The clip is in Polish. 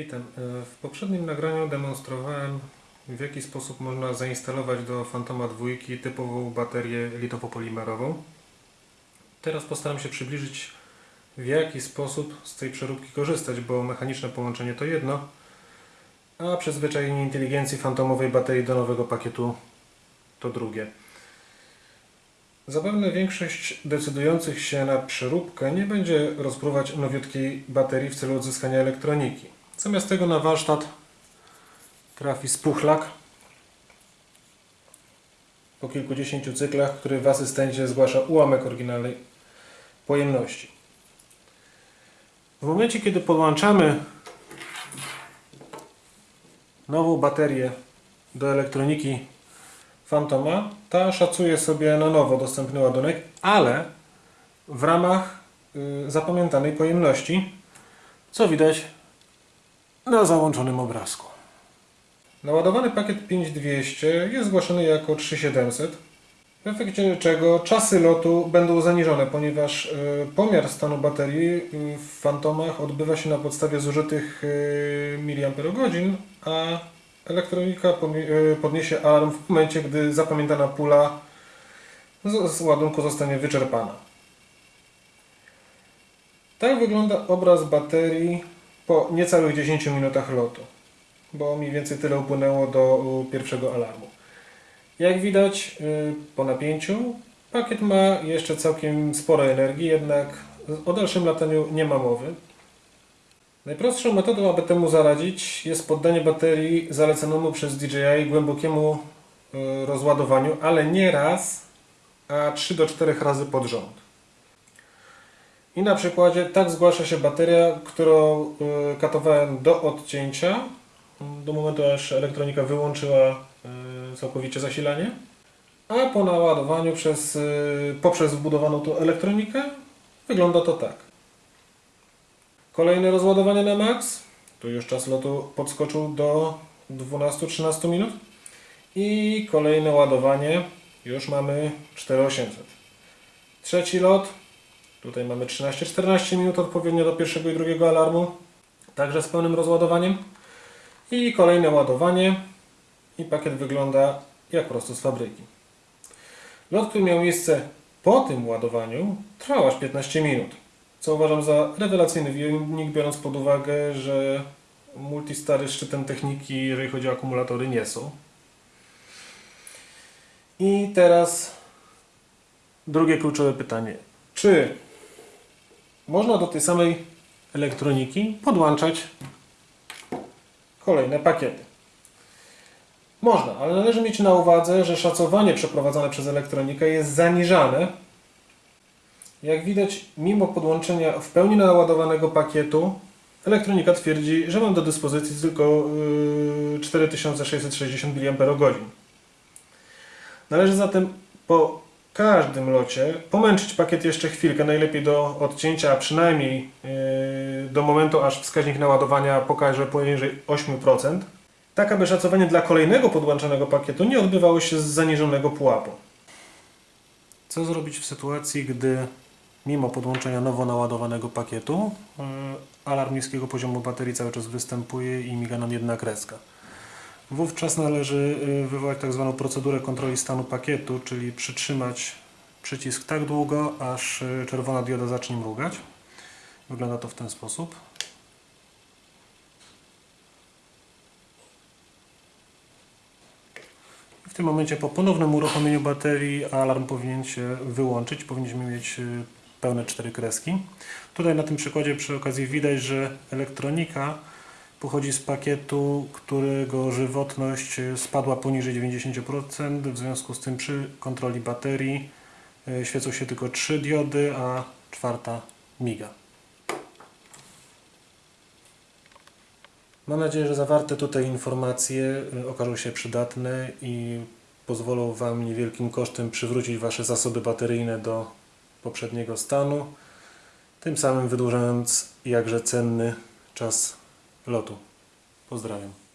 Witam. E, W poprzednim nagraniu demonstrowałem w jaki sposób można zainstalować do Fantoma 2 typową baterię litowo-polimerową. Teraz postaram się przybliżyć w jaki sposób z tej przeróbki korzystać, bo mechaniczne połączenie to jedno, a przyzwyczajenie inteligencji fantomowej baterii do nowego pakietu to drugie. Zapewne większość decydujących się na przeróbkę nie będzie rozpruwać nowiutkiej baterii w celu odzyskania elektroniki. Zamiast tego na warsztat trafi spuchlak po kilkudziesięciu cyklach, który w asystencie zgłasza ułamek oryginalnej pojemności. W momencie, kiedy podłączamy nową baterię do elektroniki Fantoma, ta szacuje sobie na nowo dostępny ładunek, ale w ramach y, zapamiętanej pojemności, co widać na załączonym obrazku. Naładowany pakiet 5200 jest zgłaszany jako 3700, w efekcie czego czasy lotu będą zaniżone, ponieważ y, pomiar stanu baterii w Fantomach odbywa się na podstawie zużytych y, miliamperogodzin, a elektronika y, podniesie alarm w momencie, gdy zapamiętana pula z ładunku zostanie wyczerpana. Tak wygląda obraz baterii po niecałych 10 minutach lotu, bo mniej więcej tyle upłynęło do pierwszego alarmu. Jak widać y, po napięciu, pakiet ma jeszcze całkiem sporo energii, jednak o dalszym lataniu nie ma mowy. Najprostszą metodą, aby temu zaradzić, jest poddanie baterii zaleconemu przez DJI głębokiemu y, rozładowaniu, ale nie raz, a 3 do 4 razy pod rząd. I na przykładzie tak zgłasza się bateria, którą y, katowałem do odcięcia, do momentu aż elektronika wyłączyła y, całkowicie zasilanie, a po naładowaniu przez, y, poprzez wbudowaną tu elektronikę wygląda to tak. Kolejne rozładowanie na max, tu już czas lotu podskoczył do 12-13 minut. I kolejne ładowanie, już mamy 4800. Trzeci lot, Tutaj mamy 13-14 minut odpowiednio do pierwszego i drugiego alarmu, także z pełnym rozładowaniem. I kolejne ładowanie i pakiet wygląda jak prosto z fabryki. Lot, który miał miejsce po tym ładowaniu, trwał aż 15 minut, co uważam za rewelacyjny wynik, biorąc pod uwagę, że multistary szczytem techniki, jeżeli chodzi o akumulatory, nie są. I teraz drugie kluczowe pytanie. Czy można do tej samej elektroniki podłączać kolejne pakiety? Można, ale należy mieć na uwadze, że szacowanie przeprowadzane przez elektronikę jest zaniżane. Jak widać, mimo podłączenia w pełni naładowanego pakietu, elektronika twierdzi, że mam do dyspozycji tylko yy, 4660 mAh. Należy zatem po każdym locie pomęczyć pakiet jeszcze chwilkę, najlepiej do odcięcia, a przynajmniej yy, do momentu, aż wskaźnik naładowania pokaże poniżej 8%, tak aby szacowanie dla kolejnego podłączonego pakietu nie odbywało się z zaniżonego pułapu. Co zrobić w sytuacji, gdy mimo podłączenia nowo naładowanego pakietu yy, alarm niskiego poziomu baterii cały czas występuje i miga nam jedna kreska? Wówczas należy y, wywołać tak zwaną procedurę kontroli stanu pakietu, czyli przytrzymać przycisk tak długo, aż y, czerwona dioda zacznie mrugać. Wygląda to w ten sposób. W tym momencie po ponownym uruchomieniu baterii alarm powinien się wyłączyć. Powinniśmy mieć y, pełne cztery kreski. Tutaj na tym przykładzie przy okazji widać, że elektronika pochodzi z pakietu, którego żywotność e, spadła poniżej 90%. W związku z tym przy kontroli baterii e, świecą się tylko trzy diody, a czwarta miga. Mam nadzieję, że zawarte tutaj informacje e, okażą się przydatne i pozwolą Wam niewielkim kosztem przywrócić Wasze zasoby bateryjne do poprzedniego stanu, tym samym wydłużając jakże cenny czas lotu. Pozdrawiam.